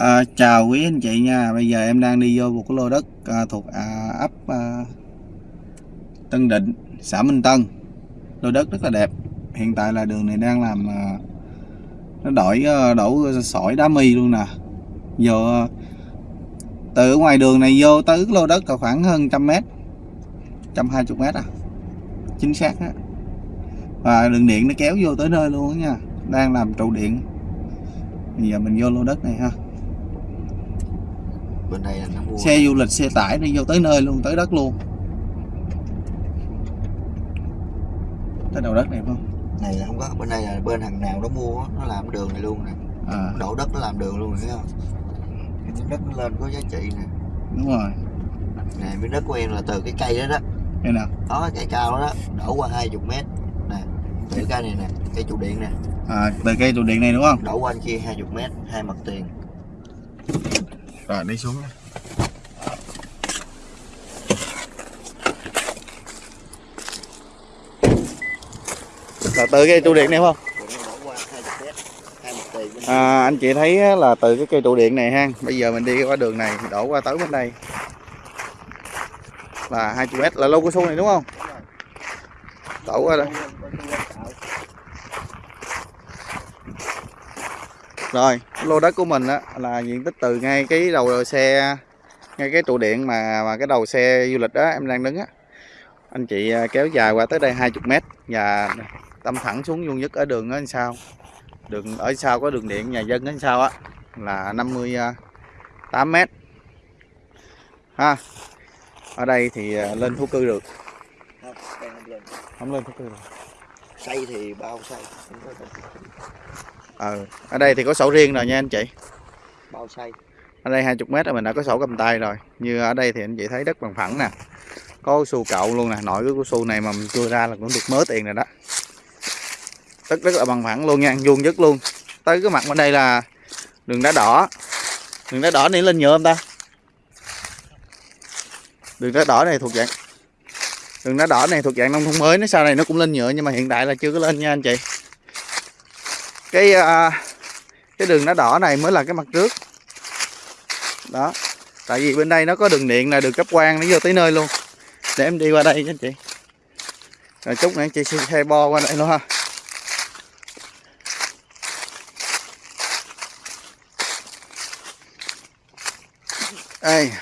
À, chào quý anh chị nha. Bây giờ em đang đi vô một cái lô đất à, thuộc à, ấp à, Tân Định xã Minh Tân. Lô đất rất là đẹp. Hiện tại là đường này đang làm à, nó đổi à, đổ sỏi đá mi luôn nè. Vô à, từ ngoài đường này vô tới lô đất là khoảng hơn trăm mét trăm hai chục mét à. Chính xác đó và đường điện nó kéo vô tới nơi luôn nha. Đang làm trụ điện. Bây giờ mình vô lô đất này ha bên đây là nó mua xe du lịch xe tải đi vô tới nơi luôn tới đất luôn. Tới đầu đất này không? Này là không có bên đây là bên thằng nào nó mua nó làm đường này luôn nè. À. Đổ đất nó làm đường luôn thấy không? Cái đất nó lên có giá trị nè. Đúng rồi. Nè miếng đất của em là từ cái cây đó đó. Đây nào đó cây cao đó, đó đổ qua 20 mét. Nè từ cây này nè cây trụ điện nè. À từ cây trụ điện này đúng không? Đổ qua anh kia 20 mét hai mặt tiền rồi đi xuống là từ cây trụ điện này không? À, anh chị thấy là từ cái cây trụ điện này ha. Bây giờ mình đi qua đường này đổ qua tới bên đây. Là 20 mét là lô cái số này đúng không? Đổ qua đây. Rồi lô đất của mình á là diện tích từ ngay cái đầu xe ngay cái trụ điện mà mà cái đầu xe du lịch đó em đang đứng á. Anh chị à, kéo dài qua tới đây 20 mét và tâm thẳng xuống vuông nhất ở đường ở sao? Đường ở sau có đường điện nhà dân ở sau á? Là 58 mét. Ha ở đây thì à, lên thổ cư được. Không lên. Không lên thổ cư được. Xây thì bao xây ờ ở đây thì có sổ riêng rồi nha anh chị. Bao xây ở đây 20 mét là mình đã có sổ cầm tay rồi. Như ở đây thì anh chị thấy đất bằng phẳng nè. Có su cậu luôn nè nội cái su này mà mình cưa ra là cũng được mớ tiền rồi đó. Đất rất là bằng phẳng luôn nha vuông nhất luôn. Tới cái mặt bên đây là đường đá đỏ. Đường đá đỏ này lên nhựa không ta? Đường đá đỏ này thuộc dạng đường đá đỏ này thuộc dạng nông thôn mới nó sau này nó cũng lên nhựa nhưng mà hiện tại là chưa có lên nha anh chị cái à, cái đường đá đỏ này mới là cái mặt trước. Đó tại vì bên đây nó có đường điện là đường cấp quan nó vô tới nơi luôn. Để em đi qua đây cho anh chị. Rồi chút nữa anh chị xe, xe bo qua đây luôn ha. Đây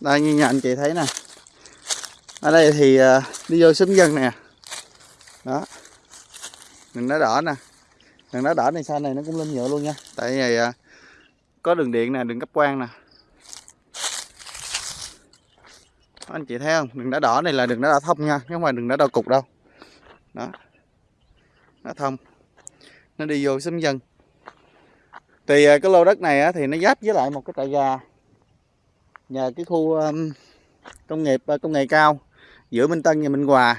đây như nhà anh chị thấy nè ở đây thì ờ, đi vô xóm dân nè. Đó. Đường nó đỏ nè. Đường nó đỏ này sau này nó cũng lên nhựa luôn nha. Tại vì ờ, có đường điện nè đường cấp quang nè. Đó, anh chị thấy không? Đường đá đỏ này là đường đá đỏ thông nha chứ không phải đường đá đỏ cục đâu. Đó. Nó thông. Nó đi vô xóm dân. Thì ờ, cái lô đất này á, thì nó giáp với lại một cái trại gà. Nhờ cái khu công nghiệp công nghệ cao giữa Minh Tân và Minh Hòa.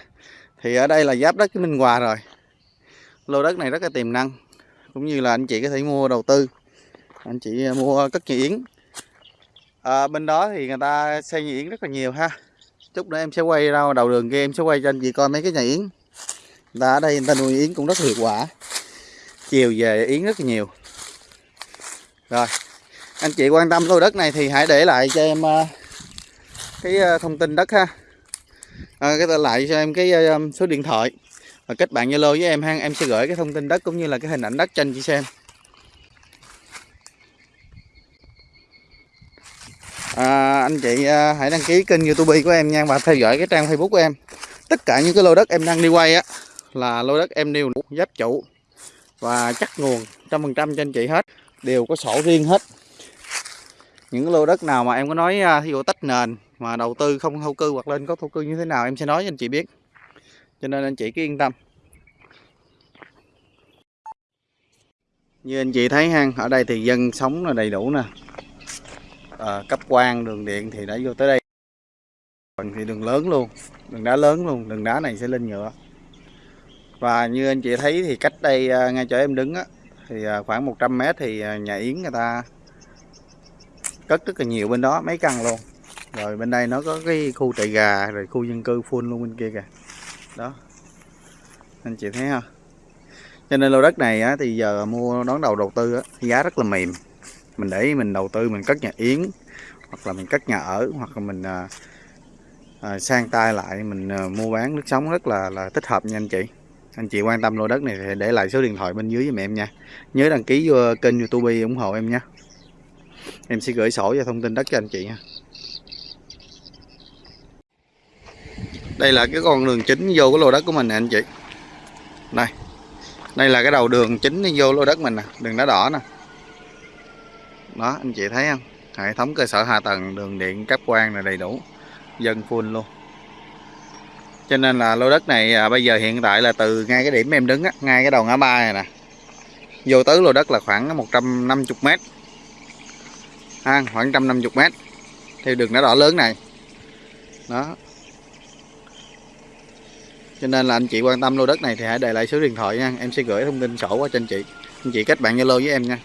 Thì ở đây là giáp đất với Minh Hòa rồi. Lô đất này rất là tiềm năng cũng như là anh chị có thể mua đầu tư. Anh chị mua cất nhà yến. À, bên đó thì người ta xây nhà yến rất là nhiều ha. Chút nữa em sẽ quay ra đầu đường kia em sẽ quay cho anh chị coi mấy cái nhà yến. Người ta ở đây người ta nuôi yến cũng rất hiệu quả. Chiều về yến rất là nhiều. Rồi anh chị quan tâm lô đất này thì hãy để lại cho em à, cái à, thông tin đất ha à, cái lại cho em cái uh, số điện thoại. Và kết bạn Zalo với em ha em sẽ gửi cái thông tin đất cũng như là cái hình ảnh đất cho anh chị xem. À, anh chị à, hãy đăng ký kênh youtube của em nha và theo dõi cái trang facebook của em. Tất cả những cái lô đất em đang đi quay á là lô đất em đều giáp chủ và chắc nguồn trăm phần trăm cho anh chị hết. Đều có sổ riêng hết những lô đất nào mà em có nói à, thí dụ tách nền mà đầu tư không thổ cư hoặc lên có thổ cư như thế nào em sẽ nói cho anh chị biết. Cho nên anh chị cứ yên tâm. Như anh chị thấy ha ở đây thì dân sống là đầy đủ nè. À, cấp quan đường điện thì đã vô tới đây. Còn thì đường lớn luôn đường đá lớn luôn đường đá này sẽ lên nhựa. Và như anh chị thấy thì cách đây à, ngay chỗ em đứng á thì à, khoảng 100 mét thì nhà yến người ta cất rất là nhiều bên đó mấy căn luôn. Rồi bên đây nó có cái khu trại gà rồi khu dân cư full luôn bên kia kìa. Đó. Anh chị thấy không cho nên lô đất này á, thì giờ mua đón đầu đầu tư á, giá rất là mềm. Mình để mình đầu tư mình cất nhà yến hoặc là mình cất nhà ở hoặc là mình à, à, sang tay lại mình à, mua bán nước sống rất là là thích hợp nha anh chị. Anh chị quan tâm lô đất này thì để lại số điện thoại bên dưới giùm em nha. Nhớ đăng ký vô kênh youtube ủng hộ em nha em sẽ gửi sổ và thông tin đất cho anh chị nha. Đây là cái con đường chính vô cái lô đất của mình nè anh chị. Đây. Đây là cái đầu đường chính đi vô lô đất mình nè đường đá đỏ nè. Đó anh chị thấy không? Hệ thống cơ sở hạ tầng đường điện cáp quang là đầy đủ dân full luôn. Cho nên là lô đất này à, bây giờ hiện tại là từ ngay cái điểm em đứng á ngay cái đầu ngã ba này nè. Vô tới lô đất là khoảng 150 mét ha khoảng 150 mét. Theo đường đá đỏ lớn này. Đó. Cho nên là anh chị quan tâm lô đất này thì hãy để lại số điện thoại nha. Em sẽ gửi thông tin sổ qua cho anh chị. Anh chị kết bạn zalo với em nha.